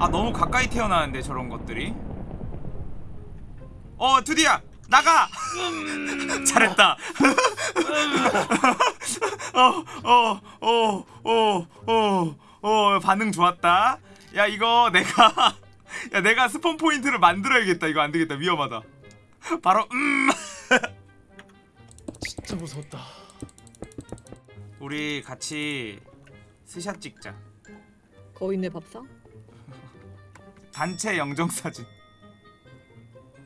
아 너무 가까이 태어나는데 저런 것들이? 어 드디어! 나가! 잘했다. 어, 어어어 어 어 어 어, 반응 좋았다. 야 이거 내가 야 내가 스폰 포인트를 만들어야겠다. 이거 안 되겠다. 위험하다. 바로 음. 진짜 무서웠다. 우리 같이 스샷 찍자. 거인의 밥상? 단체 영정 사진.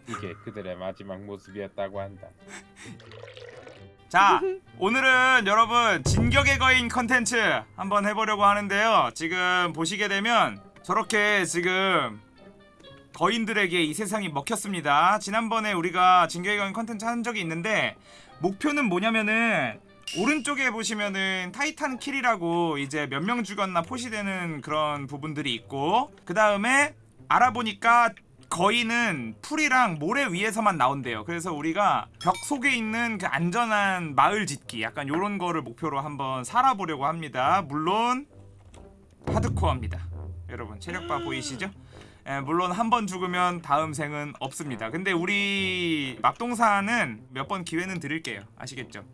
이게 그들의 마지막 모습이었다고 한다. 자 오늘은 여러분 진격의 거인 컨텐츠 한번 해보려고 하는데요. 지금 보시게 되면 저렇게 지금 거인들에게 이 세상이 먹혔습니다. 지난번에 우리가 진격의 거인 컨텐츠 한 적이 있는데 목표는 뭐냐면은 오른쪽에 보시면은 타이탄 킬이라고 이제 몇 명 죽였나 포시되는 그런 부분들이 있고 그 다음에 알아보니까 거인은 풀이랑 모래 위에서만 나온대요. 그래서 우리가 벽 속에 있는 그 안전한 마을 짓기 약간 요런 거를 목표로 한번 살아보려고 합니다. 물론 하드코어입니다. 여러분 체력바 보이시죠? 예, 물론 한 번 죽으면 다음 생은 없습니다. 근데 우리 맙동사는 몇번 기회는 드릴게요. 아시겠죠?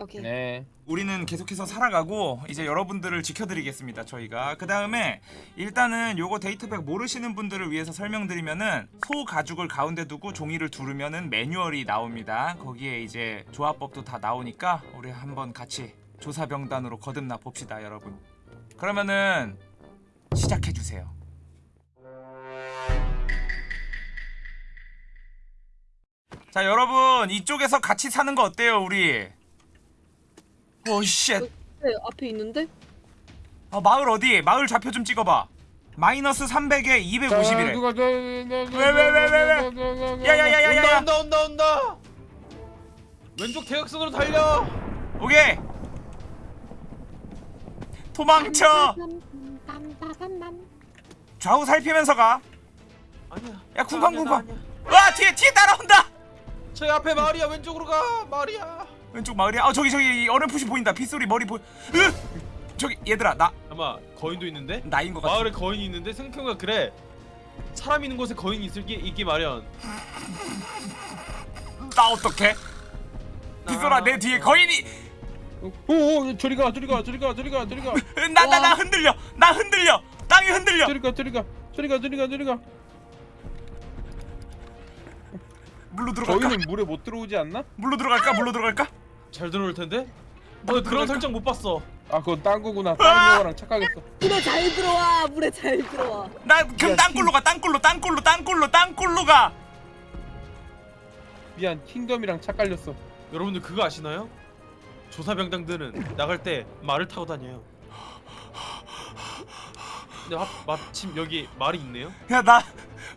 오케이. 네. 우리는 계속해서 살아가고 이제 여러분들을 지켜드리겠습니다 저희가. 그 다음에 일단은 요거 데이터백 모르시는 분들을 위해서 설명드리면은 소 가죽을 가운데 두고 종이를 두르면은 매뉴얼이 나옵니다. 거기에 이제 조합법도 다 나오니까 우리 한번 같이 조사병단으로 거듭나 봅시다 여러분. 그러면은 시작해주세요. 자 여러분 이쪽에서 같이 사는 거 어때요 우리 오쉣 네, 앞에 있는데? 어, 마을 어디? 마을 좌표 좀 찍어봐. 마이너스 300에 250이래. 누가 저 왜, 왜, 왜, 왜, 왜? 야야야야야. 온다 온다 온다 온다. 왼쪽 대각선으로 달려. 오케이. 도망쳐. 좌우 살피면서 가. 아니야. 야, 쿵쾅, 아니야, 나 쿵쾅. 아니야. 와 뒤에 뒤에 따라온다. 저기 앞에 마을이야 왼쪽으로 가 마을이야. 왼쪽 마을이야. 어 저기 저기 이 어렴풋이 보인다. 빗소리 머리 보. 으! 저기 얘들아 나 아마 거인도 있는데 나인 것 같아. 마을에 거인이 있는데 생각해보니까 그래 사람 있는 곳에 거인이 있을 게 있기 마련. 나 어떡해? 빗소라 내 뒤에 거인이. 오오 저리 가 저리 가 저리 가 저리 가 저리 가 나 나 나 흔들려. 나 흔들려. 땅이 흔들려. 저리 가 저리 가 저리 가 저리 가 저리 가 물로 들어갈까? 저희는 물에 못 들어오지 않나? 물로 들어갈까? 물로 들어갈까? 잘 들어올 텐데. 나뭐 그런? 설정 못 봤어. 아 그건 딴 거구나 다른 영화랑 착각했어 물에 잘 들어와. 물에 잘 들어와. 나 그럼 야, 땅굴로 가 땅굴로 땅굴로 땅굴로 땅굴로 가 미안 킹덤이랑 착갈렸어 여러분들 그거 아시나요? 조사병장들은 나갈 때 말을 타고 다녀요. 근데 하, 마침 여기 말이 있네요. 야 나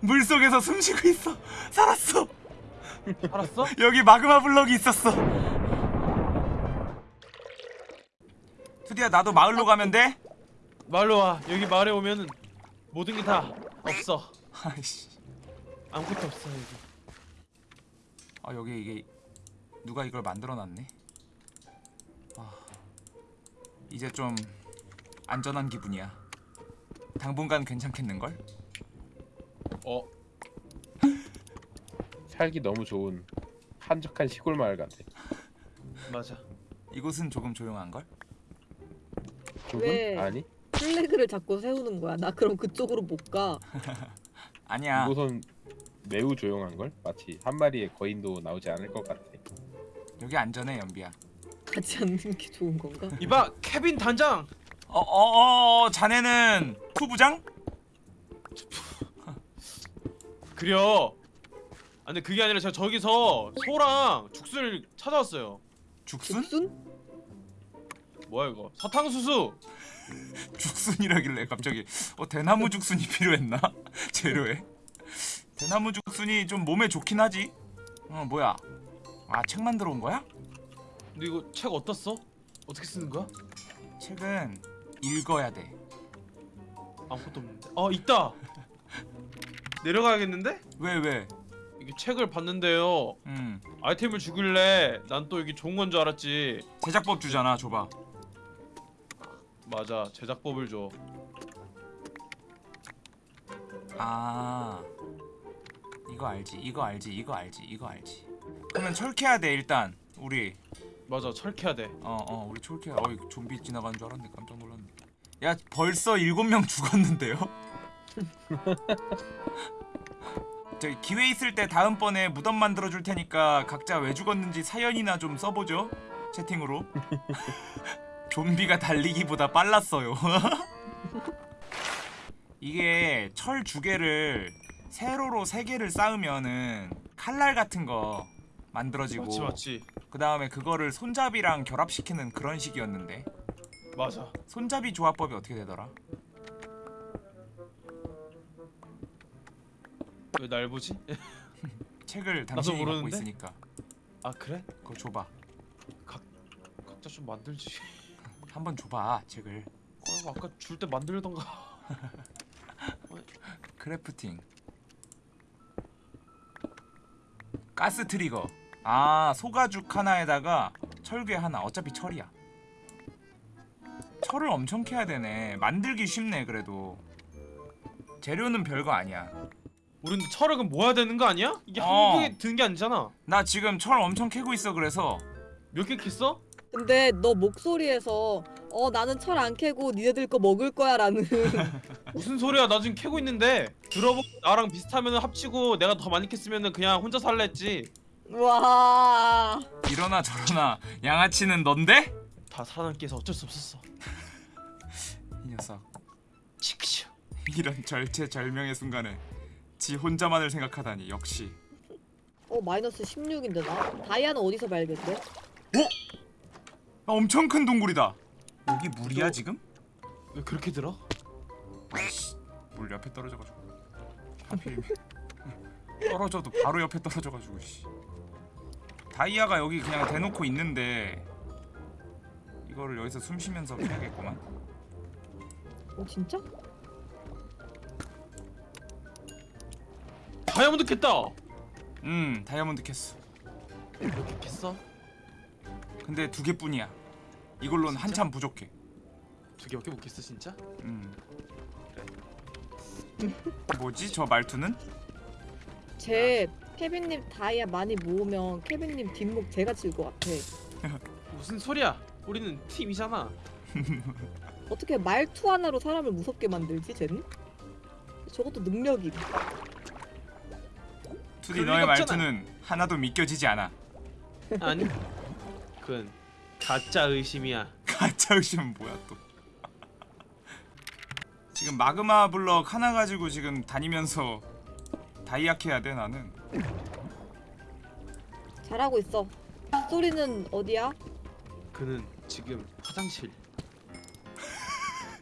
물속에서 숨 쉬고 있어 살았어 알았어? 여기 마그마 블럭이 있었어 투디야 나도 마을로 가면 돼? 말로 와. 여기 마을에 오면은 모든 게 다 없어. 아이씨 아무것도 없어 여기. 아 여기 이게 누가 이걸 만들어 놨네 아 이제 좀 안전한 기분이야 당분간 괜찮겠는걸? 어 살기 너무 좋은 한적한 시골 마을 같아 맞아. 이곳은 조금 조용한걸? 조금? 왜? 아니 플래그를 자꾸 세우는 거야. 나 그럼 그쪽으로 못 가. 아니야 이곳은 매우 조용한 걸 마치 한 마리의 거인도 나오지 않을 것 같아 여기 안전해 연비야 가지 않는 게 좋은 건가? 이봐 케빈 단장. 어어어 자네는 후부장? 그려. 아 근데 그게 아니라 제가 저기서 소랑 죽순을 찾아왔어요. 죽순? 죽순? 뭐야 이거? 사탕수수. 죽순이라길래 갑자기 어 대나무 죽순이 필요했나 재료에 대나무 죽순이 좀 몸에 좋긴 하지 어 뭐야 아 책 만들어 온 거야 근데 이거 책 써? 어떻게 쓰는 거야? 책은 읽어야 돼 아무것도 없는데. 어 있다. 내려가야겠는데? 왜 왜? 이게 책을 봤는데요. 음 아이템을 주길래 난또 이게 좋은 건 줄 알았지. 제작법 주잖아 줘봐 맞아 제작법을 줘. 아 이거 알지 이거 알지 이거 알지 이거 알지. 그러면 철캐야 돼 일단 우리. 맞아 철캐야 돼. 어어 우리 철캐야 어이 좀비 지나가는 줄 알았네. 깜짝 놀랐네. 야 벌써 일곱 명 죽었는데요? 저기 기회 있을 때 다음번에 무덤 만들어 줄 테니까 각자 왜 죽었는지 사연이나 좀 써보죠. 채팅으로 좀비가 달리기보다 빨랐어요 이게 철 두 개를 세로로 세 개를 쌓으면은 칼날 같은 거 만들어지고 맞지 맞지 그 다음에 그거를 손잡이랑 결합시키는 그런 식이었는데 맞아 손잡이 조합법이 어떻게 되더라? 왜 날 보지? 책을 당신이 갖고? 있으니까 아 그래? 그거 줘봐 각자 좀 만들지 한번 줘봐 책을. 어, 아까 줄 때 만들던가. crafting. gas trigger. 아 소가죽 하나에다가 철괴 하나. 어차피 철이야. 철을 엄청 캐야 되네. 만들기 쉽네 그래도. 재료는 별거 아니야. 우린 철을 그럼 모아야 되는 거 아니야? 이게 어. 한 번에 드는 게 아니잖아. 나 지금 철 엄청 캐고 있어 그래서. 몇 개 캤어? 근데 너 목소리에서 어 나는 철 안 캐고 니네들 거 먹을 거야 라는 무슨 소리야? 나 지금 캐고 있는데. 들어보고 나랑 비슷하면 합치고 내가 더 많이 캤으면 그냥 혼자 살래 했지. 와. 이러나 저러나 양아치는 넌데? 다 살아남기 위해서 어쩔 수 없었어. 이 녀석. 치크쇼 이런 절체절명의 순간에 지 혼자만을 생각하다니 역시. 어 마이너스 16인데 나? 다이아는 어디서 발견돼? 아, 엄청 큰 동굴이다 여기 물이야 지금? 왜 그렇게 들어? 아이씨 물 옆에 떨어져가지고 하필 떨어져도 바로 옆에 떨어져가지고 씨. 다이아가 여기 그냥 대놓고 있는데 이거를 여기서 숨 쉬면서 캐야겠구만 어 진짜? 다이아몬드 캤다 음 다이아몬드 캐스 몇개 캤어? 근데 두 개뿐이야 이걸로는 진짜? 한참 부족해 두 개밖에 못 캤어 진짜? 음 뭐지 저 말투는? 제 케빈님 다이아 많이 모으면 케빈님 뒷목 제가 칠것 같아 무슨 소리야 우리는 팀이잖아 어떻게 말투 하나로 사람을 무섭게 만들지 쟤는? 저것도 능력임 투디 너의 없잖아. 말투는 하나도 믿겨지지 않아 아니 그건 가짜 의심이야. 가짜 의심은 뭐야 또? 지금 마그마 블럭 하나 가지고 지금 다니면서 다이아 캐야 돼 나는? 잘하고 있어. 소리는 어디야? 그는 지금 화장실.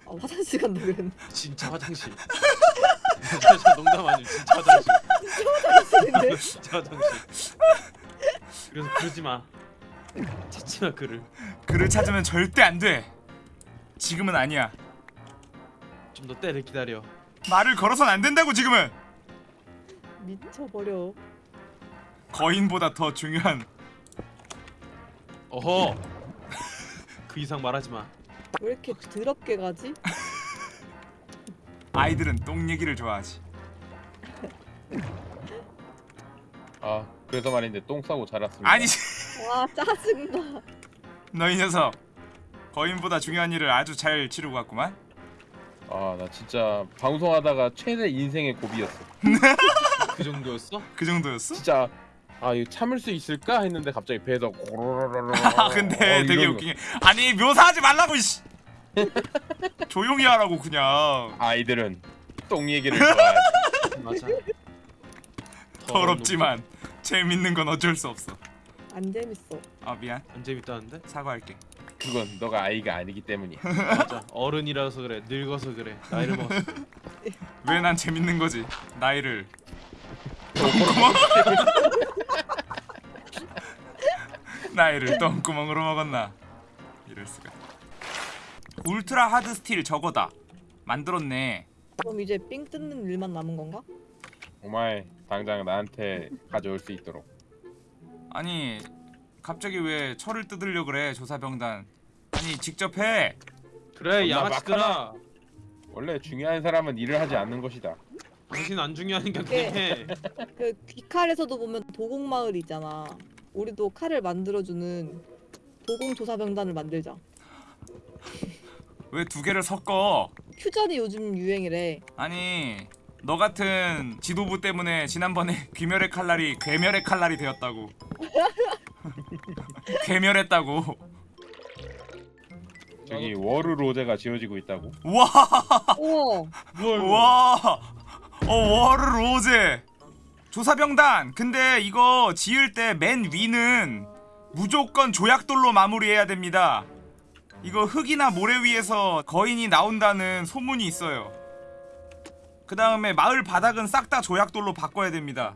아, 화장실 간다 그랬네. 진짜 화장실. 진짜 농담 아니고 진짜 화장실. 화장실인데? 진짜 화장실. 그래서 그러지 마 찾지 마 그를. 그를 찾으면 절대 안돼. 지금은 아니야. 좀 더 때를 기다려. 말을 걸어선 안 된다고 지금은. 미쳐버려. 거인보다 더 중요한. 어허. 그 이상 말하지 마. 왜 이렇게 더럽게 가지? 아이들은 똥 얘기를 좋아하지. 아 그래서 말인데 똥 싸고 자랐습니다. 아니 와 짜증나 너 이 녀석 거인보다 중요한 일을 아주 잘 치르고 갔구만 아 나 진짜 방송하다가 최대 인생의 고비였어. 그 정도였어? 그 정도였어? 진짜 아 이거 참을 수 있을까 했는데 갑자기 배에서 고로로로로. 아 근데 어, 되게. 웃긴 게 아니 묘사하지 말라고 이씨 조용히 하라고 그냥 아이들은 똥 얘기를 좋아하지. 맞아 더럽지만 재밌는 건 어쩔 수 없어 안 재밌어. 아 미안. 안 재밌다는데? 사과할게. 그건 너가 아이가 아니기 때문이야. 맞아. 어른이라서 그래. 늙어서 그래. 나이를 먹었어 왜 난 재밌는 거지? 나이를. 똥구멍. 나이를 똥구멍으로 먹었나? 이럴 수가. ultra hard steel 저거다. 만들었네. 그럼 이제 삥 뜯는 일만 남은 건가? 정말 당장 나한테 가져올 수 있도록. 아니 갑자기 왜 철을 뜯으려 그래 조사병단 아니 직접 해 그래 양아치들아 원래 중요한 사람은 일을 하지 않는 것이다. 당신 안 중요하니까 네. 그냥 해. 그 귀칼에서도 보면 도공마을 있잖아. 우리도 칼을 만들어주는 도공조사병단을 만들자. 왜 두 개를 섞어? 퓨전이 요즘 유행이래. 아니 너 같은 지도부 때문에 지난번에 귀멸의 칼날이 괴멸의 칼날이 되었다고. 괴멸했다고. 저기 워르 로제가 지어지고 있다고. 와, 우와. 뭐야 이거? 와, 어 워르 로제 조사병단. 근데 이거 지을 때 맨 위는 무조건 조약돌로 마무리해야 됩니다. 이거 흙이나 모래 위에서 거인이 나온다는 소문이 있어요. 그 다음에 마을 바닥은 싹 다 조약돌로 바꿔야 됩니다.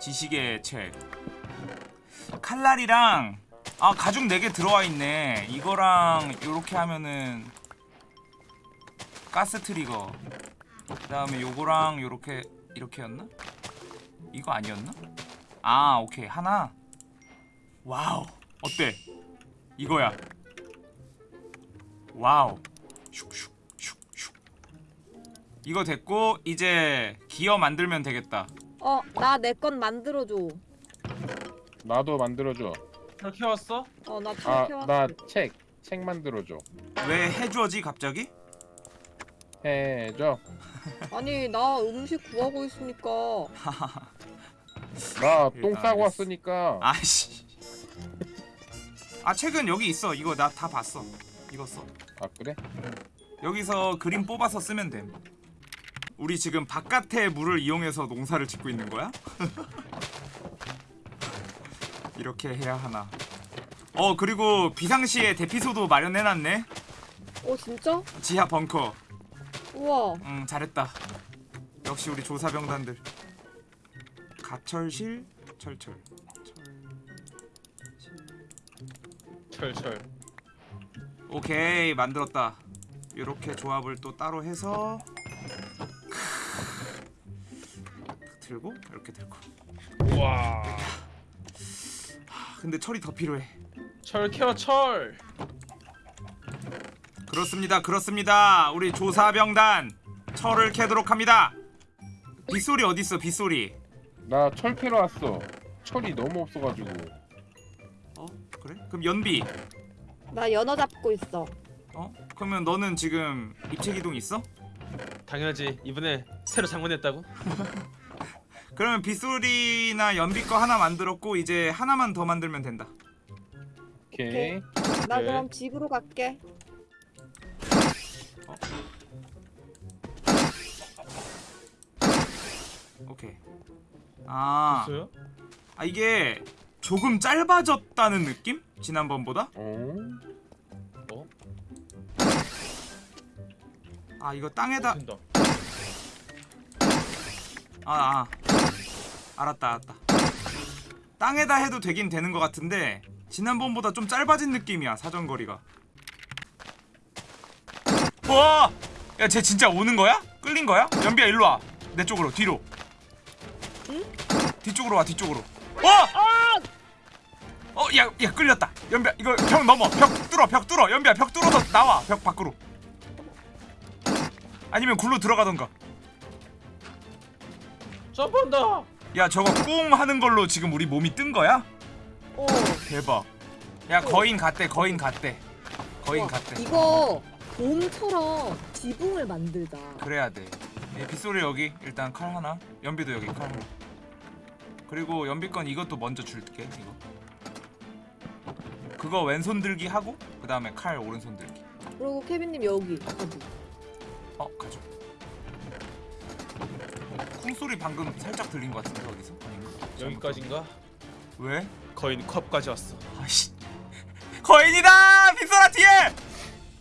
지식의 책. 칼날이랑 아 가죽 4개 들어와 있네. 이거랑 요렇게 하면은 gas trigger. 그 다음에 요거랑 요렇게 이렇게였나? 이거 아니었나? 아, 오케이. 하나. wow. 어때? 이거야. 와우. 슉슉. 이거 됐고 이제 기어 만들면 되겠다. 어, 나 내 건 만들어줘. 나도 만들어줘. 그렇게 왔어? 어, 나 아, 저렇게 왔어. 나 책. 책 만들어줘. 왜 해줘지 갑자기? 해줘. 아니, 나 음식 구하고 있으니까. 나 똥 일단 싸고. 왔으니까. 아이씨. 아 책은 여기 있어. 이거 나 다 봤어. 이거 써. 아 그래? 여기서 그림 뽑아서 쓰면 됨. 우리 지금 바깥의 물을 이용해서 농사를 짓고 있는 거야? 이렇게 해야 하나. 어 그리고 비상시에 대피소도 마련해놨네. 어, 진짜? 지하 벙커. 우와. 응 잘했다. 역시 우리 조사병단들. 가철실 철철. 철철. 오케이 만들었다. 이렇게 조합을 또 따로 해서 들고 이렇게 들고. 와. 아, 근데 철이 더 필요해. 철 캐어 철. 그렇습니다. 그렇습니다. 우리 조사병단 철을 캐도록 합니다. 빗소리 어디 있어? 빗소리. 나 철 캐러 왔어. 철이 너무 없어가지고. 어? 그래? 그럼 연비. 나 연어 잡고 있어. 어? 그러면 너는 지금 입체 기동 있어? 당연하지. 이번에 새로 장만했다고? 그러면 빗소리나 연비 거 하나 만들었고 이제 하나만 더 만들면 된다. 오케이. 나 네. 그럼 집으로 갈게. 오케이. 아, 됐어요? 아 이게 조금 짧아졌다는 느낌? 지난번보다? 어? 어? 아 이거 땅에다 된다. 아, 아. 알았다, 알았다. 땅에다 해도 되긴 되는 것 같은데 지난번보다 좀 짧아진 느낌이야 사정거리가. 와, 야, 쟤 진짜 오는 거야? 끌린 거야? 연비야 일로 와. 내 쪽으로 뒤로. 응? 뒤쪽으로 와, 뒤쪽으로. 와! 어, 야, 야 끌렸다. 연비야 이거 벽 넘어. 벽 뚫어, 벽 뚫어. 연비야 벽 뚫어서 나와. 벽 밖으로. 아니면 굴로 들어가던가. 점프한다. 야 저거 꿍 하는 걸로 지금 우리 몸이 뜬 거야? 어. 대박. 야 거인 갔대 거인 갔대. 거인 우와, 갔대. 이거 곰처럼 지붕을 만들자. 그래야 돼. 예, 빗소리 여기. 일단 칼 하나. 연비도 여기 칼 하나. 그리고 연비 건 이것도 먼저 줄게 이거. 그거 왼손 들기 하고 그 다음에 칼 오른손 들기. 그리고 케빈님 여기 가지. 어 가져 쿵 소리 방금 살짝 들린 것 같은데 어디서? 아닌가? 여기까지인가? 왜? 거인 컵까지 왔어. 아씨 거인이다 빗소라 뒤에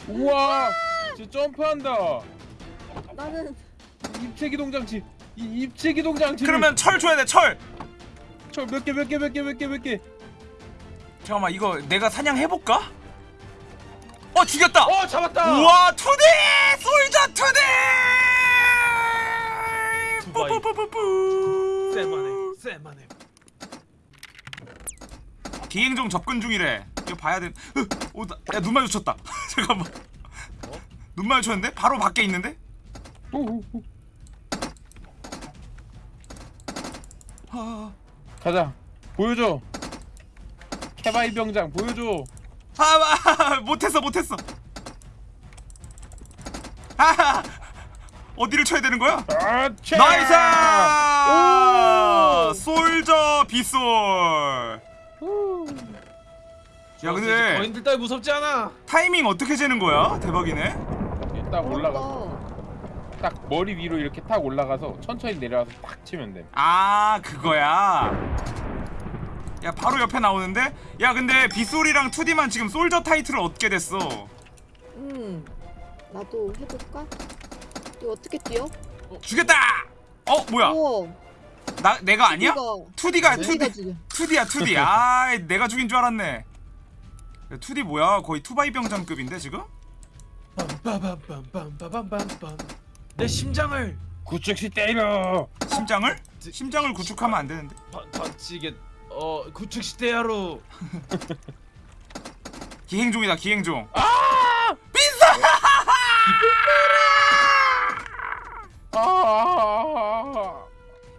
우와! 쟤 점프한다. 나는 입체 기 동 장치. 이 입체 기 동 장치. 그러면 철 줘야 돼 철 철 몇 개 몇 개 몇 개 몇 개 몇 개. 잠깐만 이거 내가 사냥해볼까? 어 죽였다! 어 잡았다. 우와 투디! 솔저 투디! 투바이 쎄만해 쎄만해 비행종 접근 중이래 이거 봐야 돼. 어, 나, 야, 눈 마주쳤다. 잠깐만. 어? 눈 마주쳤는데? 바로 밖에 있는데? 아. 가자. 보여줘. 케바이 병장 보여줘. 아, 아, 못했어, 못했어. 하하 어디를 쳐야 되는 거야? 아, 차! nice! 오! soldier 빗솔 야 근데 거인들 따위 무섭지 않아. 타이밍 어떻게 재는 거야? 대박이네 딱 올라가서 딱 머리 위로 이렇게 탁 올라가서 천천히 내려와서 탁 치면 돼. 아 그거야 야 바로 옆에 나오는데? 야 근데 빗솔이랑 2D만 지금 soldier 타이틀을 얻게 됐어 음 나도 해볼까? 이거 어떻게 뛰어? 죽였다! 어 뭐야? 오. 나 내가 어, 아니야? 2D가 2D 2D야 2D. 아 내가 죽인 줄 알았네. 2D 뭐야? 거의 투바이 병장급인데 지금? 내 심장을 구축시 때려. 심장을? 심장을 구축하면 안 되는데. 반치게 어 구축시 때야로. 기행종이다 기행종. 아! 빈사!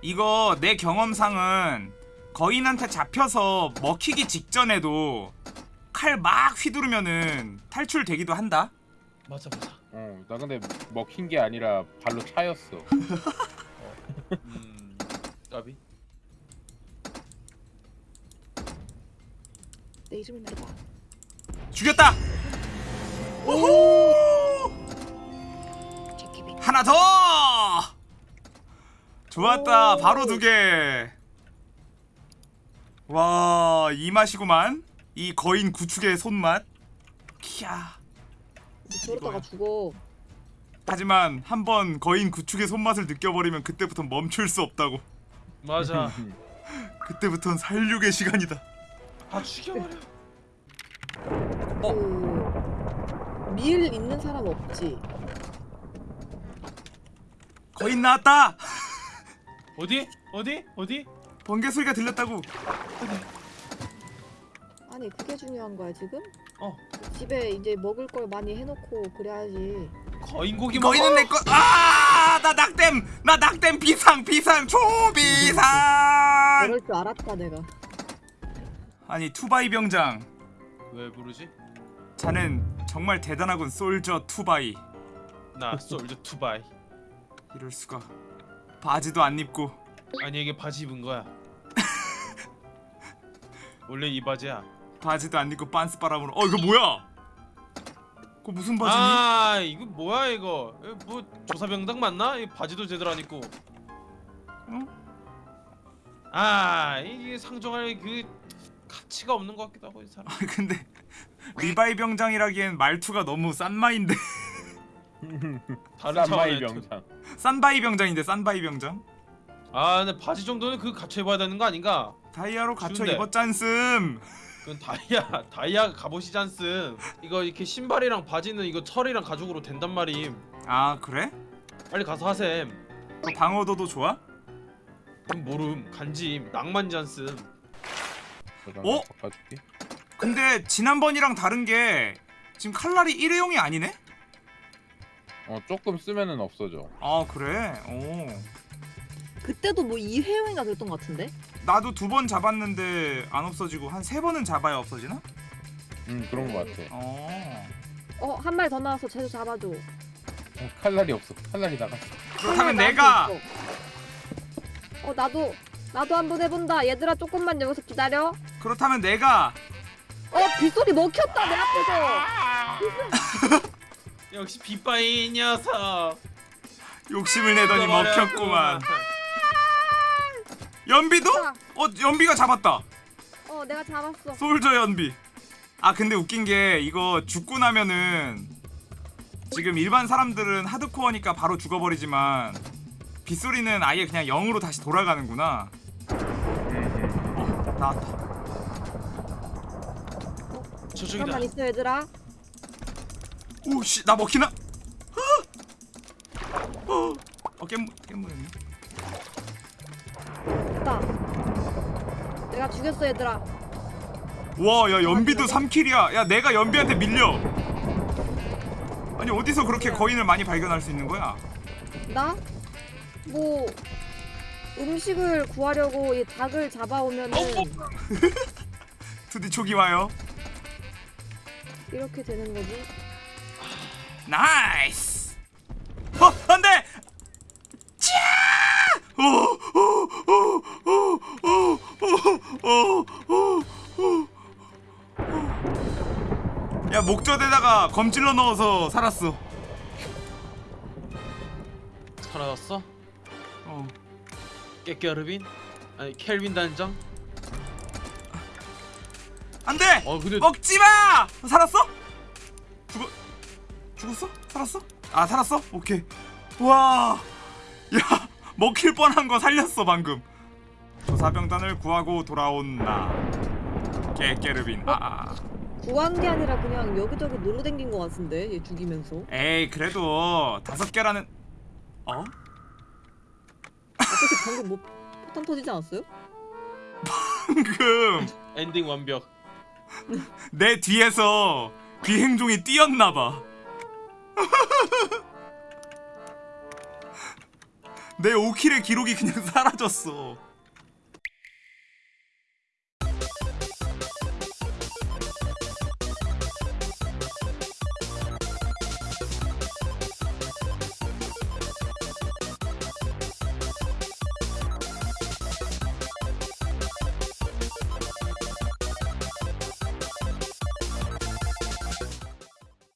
이거 내 경험상은 거인한테 잡혀서 먹히기 직전에도 칼 막 휘두르면은 탈출되기도 한다 맞아 맞아. 어, 나 근데 먹힌 게 아니라 발로 차였어. 음. 까비. 내 이름을 말해봐 죽였다! 오호! 하나 더! 좋았다 오. 바로 두개 와 이 맛이구만 이 거인 구축의 손맛 키야 저러다가. 죽어 하지만 한번 거인 구축의 손맛을 느껴버리면 그때부터 멈출 수 없다고 맞아. 그때부터는 살육의 시간이다 아 죽여버려. 그... 밀 있는 사람 없지? 거인 나왔다 어디? 어디? 어디? 번개 소리가 들렸다고 아니 그게 중요한 거야 지금? 어. 집에 이제 먹을 걸 많이 해놓고 그래야지 거인 고기 먹어. 거인은 내 거 아 나 낙댐 나 낙댐 비상 비상 초비상 그럴 줄 알았다 내가 아니 투바이 병장 왜 부르지? 자는 정말 대단하군 soldier 투바이 나 soldier 투바이. 이럴 수가 바지도 안 입고 아니 이게 바지 입은 거야. 원래 이 바지야. 바지도 안 입고 빤스 바람으로 어 이거 뭐야 그거 무슨 바지니 아 이거 뭐야 이거? 뭐 조사병단 맞나? 이 바지도 제대로 안 입고. 어? 아 이게 상종할 그 가치가 없는 것 같기도 하고 이 사람. 아, 근데 리바이 병장이라기엔 말투가 너무 싼마인데 다른 차원의 병장. 싼바이 병장인데 싼바이 병장 아 근데 바지 정도는 그 갖춰 입어야 되는 거 아닌가? 다이아로 갖춰. 입었잖음 그건 다이아 다이아 갑옷이지 않음. 이거 이렇게 신발이랑 바지는 이거 철이랑 가죽으로 된단 말임. 아 그래? 빨리 가서 하셈. 그 방어도도 좋아? 그럼 모름 낭만지 않음. 어? 바꿔줄게. 근데 지난번이랑 다른 게 지금 칼날이 일회용이 아니네? 어 조금 쓰면은 없어져. 아 그래? 오 그때도 뭐 2회용인가 그랬던 것 같은데? 나도 두 번 잡았는데 안 없어지고 한 세 번은 잡아야 없어지나? 음 그런 거 같아. 어 어 한 마리 더 나와서 쟤도 잡아줘 어, 칼날이 없어. 칼날이 나갔어. 그렇다면 나한테 내가 있어. 어 나도 나도 한번 해본다 얘들아 조금만 여기서 기다려 그렇다면 내가 어 빗소리 먹혔다 내 앞에서 역시 빗바이 녀석. 욕심을 내더니 먹혔구만 아! 연비도? 어 연비가 잡았다 어 내가 잡았어 솔저 연비 아 근데 웃긴 게 이거 죽고 나면은 지금 일반 사람들은 하드코어니까 바로 죽어버리지만 빗소리는 아예 그냥 0으로 다시 돌아가는구나 어 나왔다 저쪽이다. 잠깐만 있어 얘들아 오씨 나 먹히나? 어, 어, 어 깻무 깻무였네. 됐다. 내가 죽였어 얘들아. 와야 연비도 3kill이야. 야 내가 연비한테 밀려. 아니 어디서 그렇게 거인을 많이 발견할 수 있는 거야? 나? 뭐 음식을 구하려고 이 닭을 잡아오면은 어, 투디 초기 와요. 이렇게 되는 거지. nice 어 안돼 야 목젖에다가 검질러 넣어서 살았어 살아났어? 어 깨깨르빈? 아니 켈빈 단장? 안돼! 어, 근데... 먹지마! 살았어? 죽었어? 살았어? 아 살았어? 오케이. 와. 야 먹힐 뻔한 거 살렸어 방금. 조사병단을 구하고 돌아온 나. 깨깨르빈. 아. 구한 게 아니라 그냥 여기저기 놀러 댕긴 것 같은데 얘 죽이면서. 에이 그래도 다섯 개라는. 어? 어떻게 방금 뭐 포탄 터지지 않았어요? 방금 엔딩 완벽. 내 뒤에서 비행종이 뛰었나 봐. 내 5킬의 기록이 그냥 사라졌어.